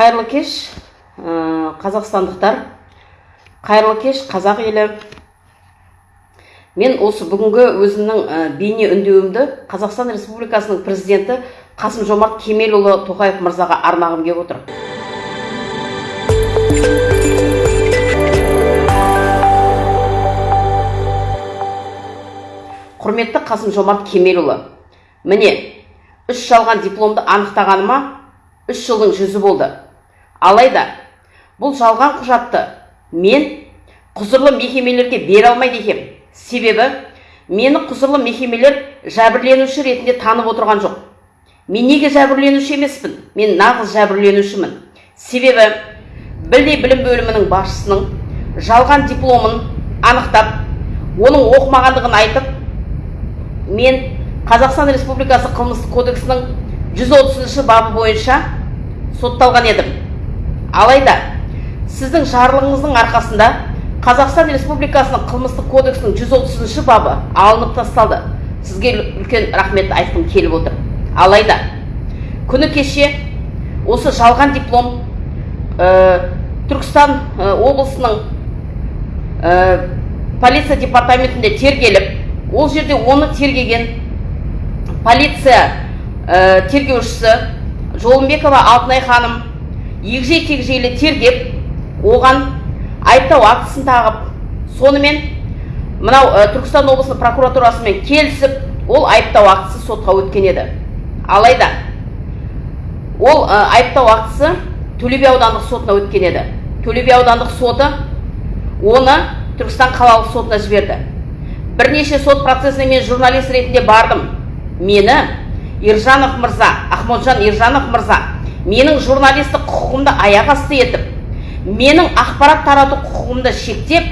қайырлы кеш ә, қазақстандықтар. Қайырлы кеш қазақ елі. Мен осы бүгінгі өзімнің ә, бейне үндеуімді қазақстан республикасының президенті қасым жомарт кемелұлы тоқаев мырзаға арнағым келіп отыр. Құрметті қасым жомарт кемелұлы міне үш жалған дипломды анықтағаныма үш жылдың жүзі болды. Алайда бұл жалған құжатты мен құзырлы мекемелерге бере алмайды екем. Себебі мені құзырлы мекемелер жәбірленуші ретінде танып отырған жоқ. Мен неге жәбірленуші емеспін? Мен нағыз жәбірленушімін. Себебі білдей білім бөлімінің басшысының жалған дипломын анықтап оның оқымағандығын айтып мен қазақстан республикасы қылмыстық кодексінің 130 бабы бойынша сотталған едім. Алайда сіздің жарлығыңыздың арқасында қазақстан республикасының қылмыстық кодексінің 130 бабы алынып тасталды. Сізге үлкен рахмет айтқым келіп отыр. Алайда күні кеше осы жалған диплом ә, түркістан ә, облысының ә, полиция департаментінде тергеліп ол жерде оны тергеген полиция тергеушісі жолымбекова алтынай ханым егжей тегжейлі тергеп оған айыптау актісін тағып сонымен мынау түркістан облысының прокуратурасымен келісіп ол айыптау актісі сотқа өткен еді. Алайда ол айыптау актісі төле аудандық сотына өткен еді. Төле аудандық соты оны түркістан қалалық сотына жіберді. Бірнеше сот процесіне мен журналист ретінде бардым. Мені ержанов мырза ахмоджан ержанов мырза менің журналистік құқығымды аяқ асты етіп менің ақпарат тарату құқығымды шектеп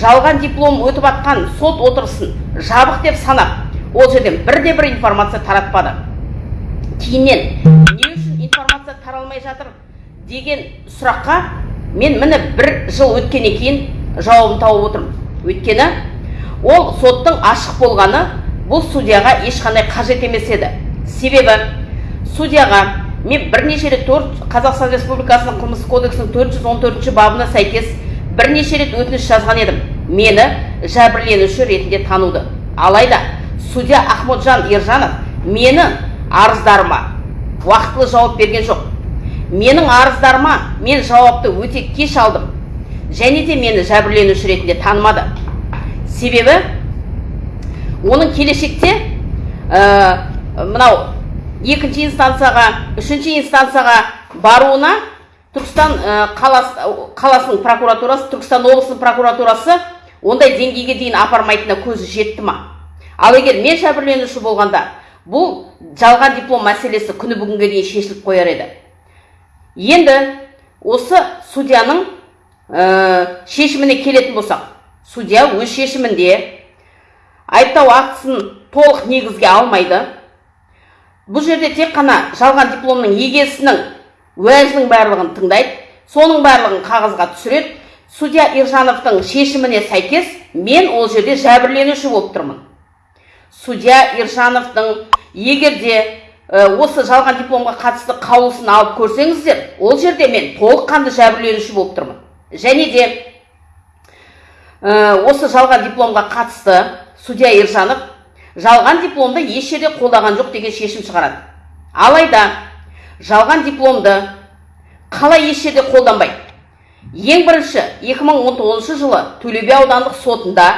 жалған диплом өтіп жатқан сот отырысын жабық деп санап ол жерден бірде бір информация таратпады. Кейіннен не үшін информация таралмай жатыр? деген сұраққа мен міне бір жыл өткеннен кейін жауабын тауып отырмын. Өйткені ол соттың ашық болғаны бұл судьяға ешқандай қажет емес еді. Себебі судьяға мен бірнеше рет қазақстан республикасының қылмыстық кодексінің 414 бабына сәйкес бірнеше рет өтініш жазған едім. Мені жәбірленуші ретінде тануды. Алайда судья ахмоджан ержанов мені арыздарыма уақытылы жауап берген жоқ. Менің арыздарыма мен жауапты өте кеш алдым және де мені жәбірленуші ретінде танымады. Себебі оның келешекте ә, мынау екінші инстанцияға үшінші инстанцияға баруына түркістан ә, қалас, қаласының прокуратурасы түркістан облысының прокуратурасы ондай деңгейге дейін апармайтынына көзі жетті ма? Ал егер мен жәбірленуші болғанда бұл жалған диплом мәселесі күні бүгінге дейін шешіліп қояр еді. Енді осы судьяның ә, шешіміне келетін болсақ судья өз шешімінде айыптау актісін толық негізге алмайды. Бұл жерде тек қана жалған дипломның егесінің уәжінің барлығын тыңдайды соның барлығын қағазға түсіреді. Судья ержановтың шешіміне сәйкес мен ол жерде жәбірленуші болып тұрмын. Судья ержановтың егер де осы жалған дипломға қатысты қаулысын алып көрсеңіздер ол жерде мен толыққанды жәбірленуші болып тұрмын. Және де осы жалған дипломға қатысты судья ержанов жалған дипломды еш жерде қолдаған жоқ деген шешім шығарады. Алайда жалған дипломды қалай еш жерде қолданбайды? Ең бірінші 2019 жылы төле аудандық сотында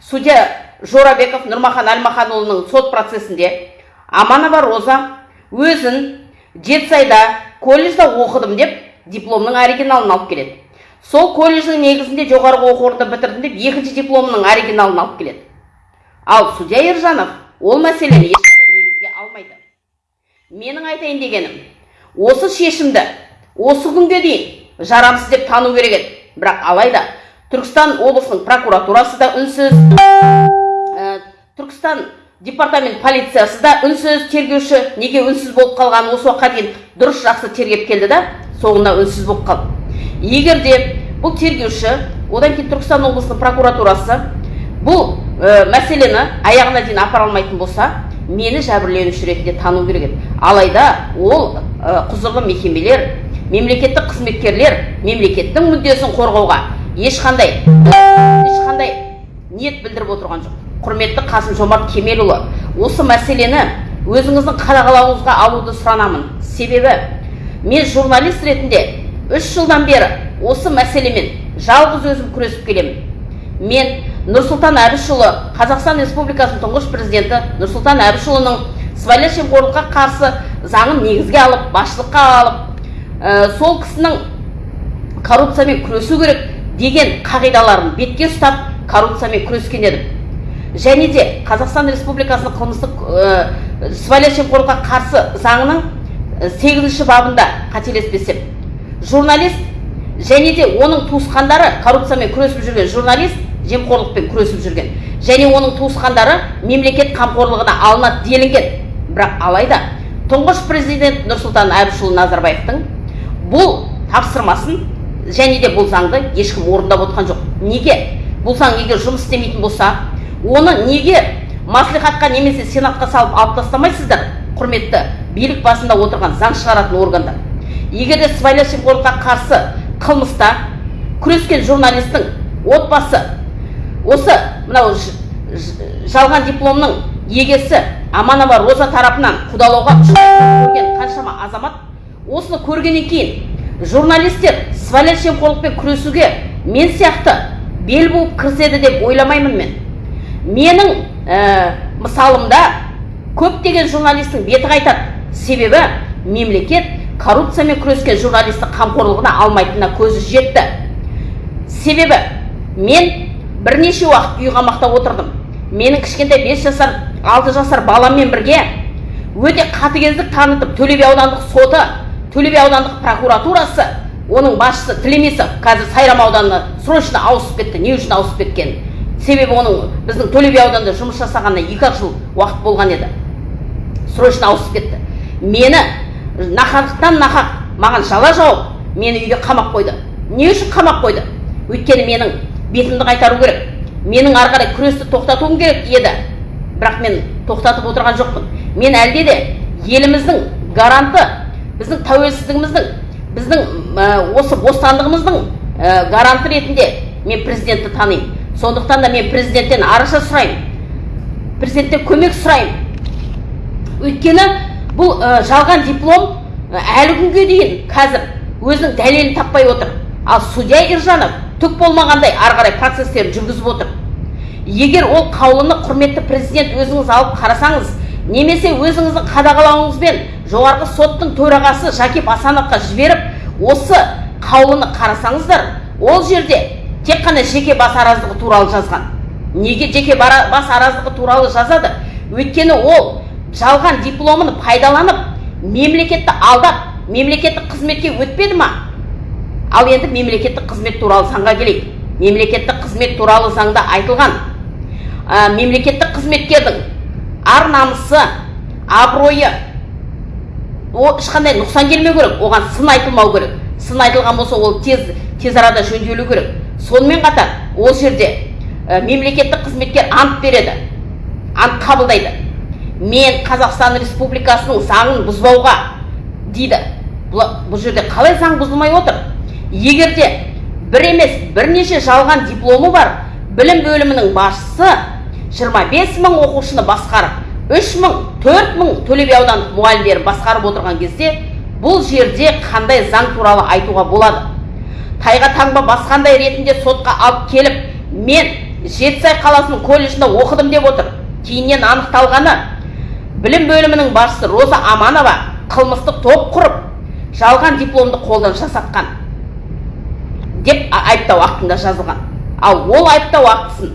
судья жорабеков нұрмахан әлмаханұлының сот процесінде аманова роза өзін жетісайда колледжде оқыдым деп дипломның оригиналын алып келеді. Сол колледждің негізінде жоғарғы оқу орнында бітірдім деп екінші дипломның оригиналын алып келеді. Ал судья ержанов ол мәселені ешқандай негізге алмайды. Менің айтайын дегенім осы шешімді осы күнге дейін жарамсыз деп тану керек еді. Бірақ алайда түркістан облысының прокуратурасы да үнсіз ә, түркістан департамент полициясы да үнсіз тергеуші неге үнсіз болып қалғанын осы уақытқа дейін дұрыс жақсы тергеп келді да соңында үнсіз болып қалды. Егер де бұл тергеуші одан кейін түркістан облысының прокуратурасы бұл ә, мәселені аяғына дейін апара алмайтын болса мені жәбірленуші ретінде тану керек еді. Алайда ол ә, құзырлы мекемелер мемлекеттік қызметкерлер мемлекеттің мүддесін қорғауға ешқандай ешқандай ниет білдіріп отырған жоқ. Құрметті қасым жомарт кемелұлы осы мәселені өзіңіздің қадағалауыңызға алуды сұранамын. Себебі мен журналист ретінде үш жылдан бері осы мәселемен жалғыз өзім күресіп келемін. Мен нұрсұлтан әбішұлы қазақстан республикасының тұңғыш президенті нұрсұлтан әбішұлының сыбайлас жемқорлыққа қарсы заңын негізге алып басшылыққа алып ә, сол кісінің коррупциямен күресу керек деген қағидаларын бетке ұстап коррупциямен күрескен едім. Және де қазақстан республикасының қылмыстық ә, сыбайлас жемқорлыққа қарсы заңының сегізінші бабында қателеспесем журналист және де оның туысқандары коррупциямен күресіп жүрген журналист жемқорлықпен күресіп жүрген. Және оның туысқандары мемлекет қамқорлығына алынады делінген. Бірақ алайда тұңғыш президент нұрсұлтан әбішұлы назарбаевтың бұл тапсырмасын және де бұл заңды ешкім орындап отқан жоқ. Неге? Бұл заң егер жұмыс істемейтін болса оны неге маслихатқа немесе сенатқа салып алып тастамайсыздар құрметті билік басында отырған заң шығаратын органдар? Егер де сыбайлас жемқорлыққа қарсы қылмыста күрескен журналистің отбасы осы мынау жалған дипломның егесі аманова роза тарапынан қудалауға көрген қаншама азамат осыны көргеннен кейін журналистер сыбайлас жемқорлықпен күресуге мен сияқты бел буып кіріседі деп ойламаймын мен. Менің ә, мысалымда көптеген журналистің беті қайтады. Себебі мемлекет коррупциямен күрескен журналистті қамқорлығына алмайтынына көзі жетті. Себебі мен бірнеше уақыт үй қамақта отырдым. Менің кішкентай бес жасар алты жасар баламмен бірге өте қатыгездік танытып төле би аудандық соты төле би аудандық прокуратурасы оның басшысы тілемесов қазір сайрам ауданына срочно ауысып кетті не үшін ауысып кеткенін. Себебі оның біздің төле би ауданында жұмыс жасағанына екі ақ жыл уақыт болған еді. Срочно ауысып кетті. Мені нақақтан нақақ маған жала жауып мені үйге қамап қойды. Не үшін қамап қойды? Өйткені менің бетімді қайтару керек. Менің ары қарай күресті тоқтатуым керек еді. Бірақ мен тоқтатып отырған жоқпын. Мен әлде де еліміздің гаранты біздің тәуелсіздігіміздің біздің ә, осы бостандығымыздың ә, гаранты ретінде мен президентті танимын. Сондықтан да мен президенттен араша сұраймын. Президенттен көмек сұраймын. Өйткені бұл ә, жалған диплом әлі күнге дейін қазір өзінің дәлелін таппай отыр. Ал судья ержанов түк болмағандай ары қарай процестерін жүргізіп отыр. Егер ол қаулыны құрметті президент өзіңіз алып қарасаңыз немесе өзіңіздің қадағалауыңызбен жоғарғы соттың төрағасы жакип асановқа жіберіп осы қаулыны қарасаңыздар ол жерде тек қана жеке бас араздығы туралы жазған. Неге жеке бас араздығы туралы жазады? Өйткені ол жалған дипломын пайдаланып мемлекетті алдап мемлекеттік қызметке өтпеді ма? Ал енді мемлекеттік қызмет туралы заңға келейік. Мемлекеттік қызмет туралы заңда айтылған ә, мемлекеттік қызметкердің ар намысы абыройы о ешқандай нұқсан келмеу керек. Оған сын айтылмау керек. Сын айтылған болса ол тез тез арада жөнделу керек. Сонымен қатар ол жерде ә, мемлекеттік қызметкер ант береді ант қабылдайды. Мен қазақстан республикасының заңын бұзбауға дейді. Бұл, жерде қалай заң бұзылмай отыр? Егер де бір емес бірнеше жалған дипломы бар білім бөлімінің басшысы 25 мың оқушыны басқарып 3 мың 4 мың төле би аудандық мұғалімдерін басқарып отырған кезде бұл жерде қандай заң туралы айтуға болады? Тайға таңба басқандай ретінде сотқа алып келіп мен жетісай қаласының колледжінде оқыдым деп отыр. Кейіннен анықталғаны білім бөлімінің басшысы роза аманова қылмыстық топ құрып жалған дипломды қолдан жасатқан. Деп айыптау актында жазылған. Ал ол айыптау актісін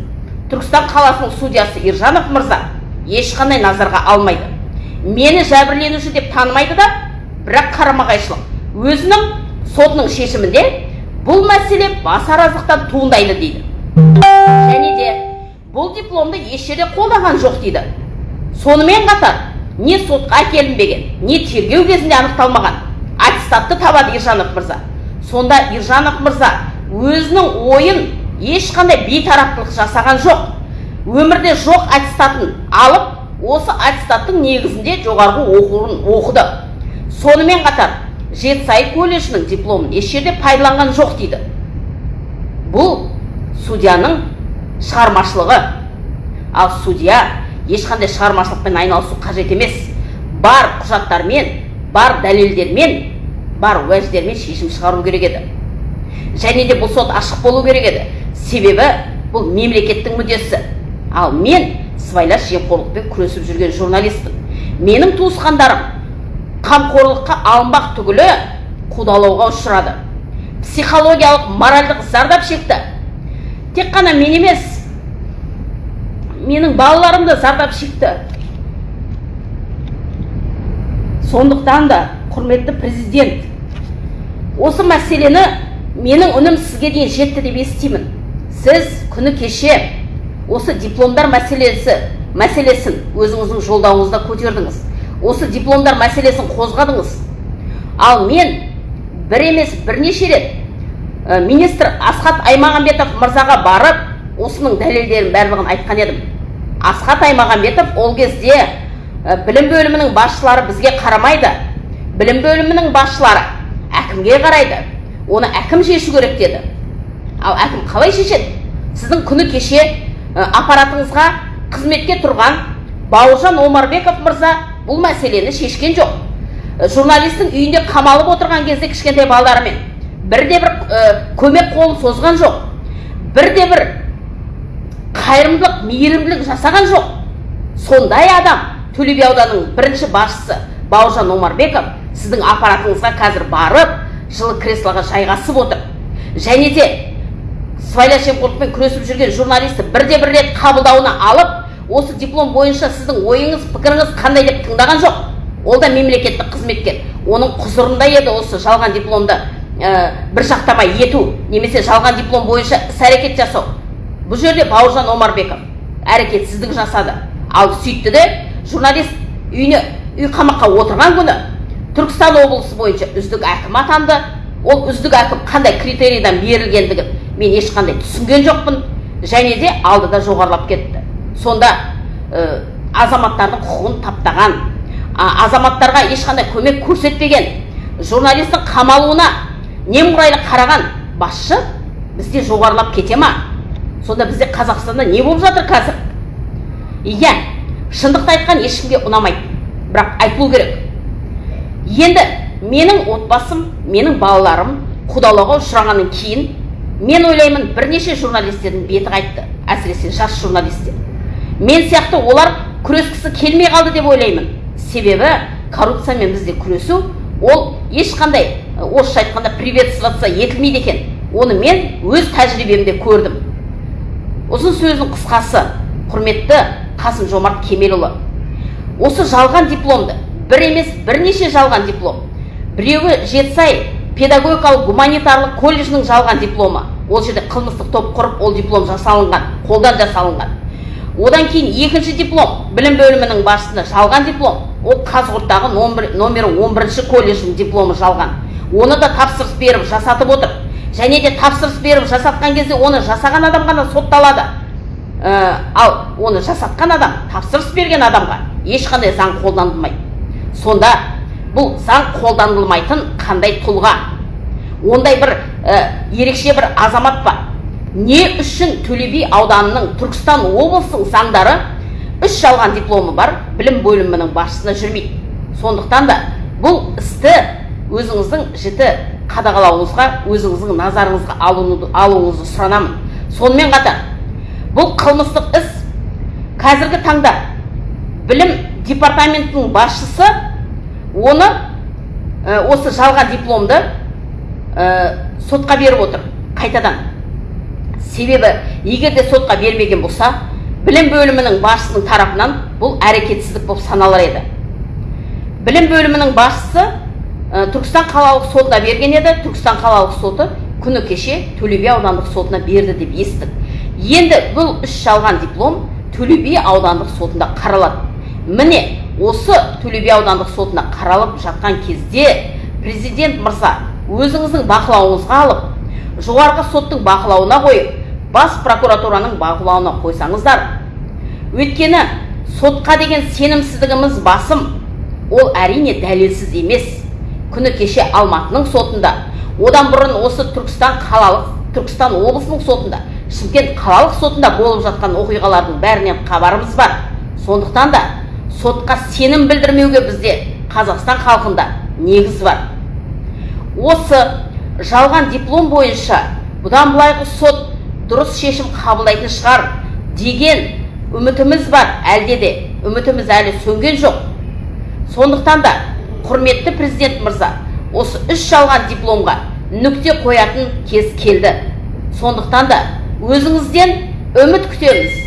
түркістан қаласының судьясы ержанов мырза ешқандай назарға алмайды. Мені жәбірленуші деп танымайды да бірақ қарама қайшылық өзінің сотының шешімінде бұл мәселе бас араздықтан туындайды дейді. Және де бұл дипломды еш жерде қолданған жоқ дейді. Сонымен қатар не сотқа әкелінбеген не тергеу кезінде анықталмаған аттестатты табады ержанов мырза. Сонда ержанов мырза өзінің ойын ешқандай бейтараптылық жасаған жоқ. Өмірде жоқ аттестатын алып осы аттестаттың негізінде жоғарғы оқуын оқыды. Сонымен қатар жетісай колледжінің дипломын еш жерде пайдаланған жоқ дейді. Бұл судьяның шығармашылығы. Ал судья ешқандай шығармашылықпен айналысу қажет емес. Бар құжаттармен бар дәлелдермен бар уәждермен шешім шығару керек еді. Және де бұл сот ашық болу керек еді. Себебі бұл мемлекеттің мүддесі. Ал мен сыбайлас жемқорлықпен күресіп жүрген журналистпін. Менің туысқандарым қамқорлыққа алынбақ түгілі қудалауға ұшырады. Психологиялық моральдық зардап шекті. Тек қана мен емес менің балаларым да зардап шекті. Сондықтан да құрметті президент. Осы мәселені менің үнім сізге дейін жетті деп естимін. Сіз күні кеше осы дипломдар мәселесі мәселесін өзіңіздің жолдауыңызда көтердіңіз. Осы дипломдар мәселесін қозғадыңыз. Ал мен бір емес бірнеше рет ә, министр асхат аймағамбетов мырзаға барып осының дәлелдерін барлығын айтқан едім. Асхат аймағамбетов ол кезде ә, білім бөлімінің басшылары бізге қарамайды. Білім бөлімінің басшылары әкімге қарайды. Оны әкім шешу керек деді. Ал әкім қалай шешеді? Сіздің күні кеше аппаратыңызға қызметке тұрған бауыржан омарбеков мырза бұл мәселені шешкен жоқ. Журналистің үйінде қамалып отырған кезде кішкентай балаларымен бірде бір көмек қолын созған жоқ. Бірде бір қайырымдылық мейірімділік жасаған жоқ. Сондай адам төле би ауданының бірінші басшысы бауыржан омарбеков сіздің аппаратыңызға қазір барып жылы креслоға жайғасып отыр. Және де сыбайлас жемқорлықпен күресіп жүрген журналисті бірде бір рет қабылдауына алып осы диплом бойынша сіздің ойыңыз пікіріңіз қандай деп тыңдаған жоқ. Ол да мемлекеттік қызметкер. Оның құзырында еді осы жалған дипломды ә, бір жақтамай ету немесе жалған диплом бойынша іс әрекет жасау. Бұл жерде бауыржан омарбеков әрекетсіздік жасады. Ал сөйтті де журналист үйіне үй қамаққа отырған күні түркістан облысы бойынша үздік әкім атанды. Ол үздік әкім қандай критерийдан берілгендігін мен ешқандай түсінген жоқпын. Және де алдыда жоғарылап кетті. Сонда ә, азаматтардың құқығын таптаған а, азаматтарға ешқандай көмек көрсетпеген журналистің қамалуына немқұрайлы қараған басшы бізде жоғарылап кете ма? Сонда бізде қазақстанда не болып жатыр қазір? Иә шындықты айтқан ешкімге ұнамайды. Бірақ айтылу керек. Енді менің отбасым менің балаларым құдалауға ұшырағаннан кейін мен ойлаймын бірнеше журналистердің беті қайтты. Әсіресе жас журналистер. Мен сияқты олар күрескісі келмей қалды деп ойлаймын. Себебі коррупциямен бізде күресу ол ешқандай орысша айтқанда приветствоваться етілмейді екен. Оны мен өз тәжірибемде көрдім. Ұзын сөздің қысқасы құрметті қасым жомарт кемелұлы. Осы жалған дипломды бір емес бірнеше жалған диплом. Біреуі жетісай педагогикалық гуманитарлық колледжінің жалған дипломы. Ол жерде қылмыстық топ құрып ол диплом жасалынған қолдан жасалынған. Одан кейін екінші диплом білім бөлімінің басшысына жалған диплом. Ол қазығұрттағы номері он бірінші колледждің дипломы жалған. Оны да тапсырыс беріп жасатып отыр. Және де тапсырыс беріп жасатқан кезде оны жасаған адам ғана сотталады. Ә, ал оны жасатқан адам тапсырыс берген адамға ешқандай заң қолданылмайды. Сонда бұл заң қолданылмайтын қандай тұлға? Ондай бір ә, ерекше бір азамат па? Не үшін төле би ауданының түркістан облысының заңдары үш жалған дипломы бар білім бөлімінің басшысына жүрмейді? Сондықтан да бұл істі өзіңіздің жіті қадағалауыңызға өзіңіздің назарыңызға алуыңызды сұранамын. Сонымен қатар бұл қылмыстық іс қазіргі таңда білім департаментінің басшысы оны ә, осы жалған дипломды ә, сотқа беріп отыр қайтадан. Себебі егер де сотқа бермеген болса білім бөлімінің басшысының тарапынан бұл әрекетсіздік болып саналар еді. Білім бөлімінің басшысы ә, түркістан қалалық сотына берген еді. Түркістан қалалық соты күні кеше төле би аудандық сотына берді деп естідік. Енді бұл үш жалған диплом төле би аудандық сотында қаралады. Міне осы төле би аудандық сотына қаралып жатқан кезде президент мырза өзіңіздің бақылауыңызға алып жоғарғы соттың бақылауына қойып бас прокуратураның бақылауына қойсаңыздар өйткені сотқа деген сенімсіздігіміз басым. Ол әрине дәлелсіз емес. Күні кеше алматының сотында одан бұрын осы түркістан қалалық түркістан облысының сотында шымкент қалалық сотында болып жатқан оқиғалардың бәрінен хабарымыз бар. Сондықтан да сотқа сенім білдірмеуге бізде қазақстан халқында негіз бар. Осы жалған диплом бойынша бұдан былайғы сот дұрыс шешім қабылдайтын шығар деген үмітіміз бар. Әлде де үмітіміз әлі сөнген жоқ. Сондықтан да құрметті президент мырза осы үш жалған дипломға нүкте қоятын кез келді. Сондықтан да өзіңізден үміт күтеміз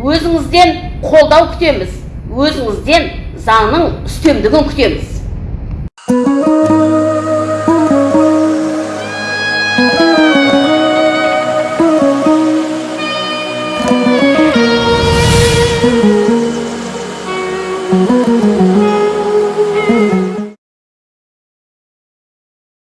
өзіңізден қолдау күтеміз. Өзіңізден заңның үстемдігін күтеміз.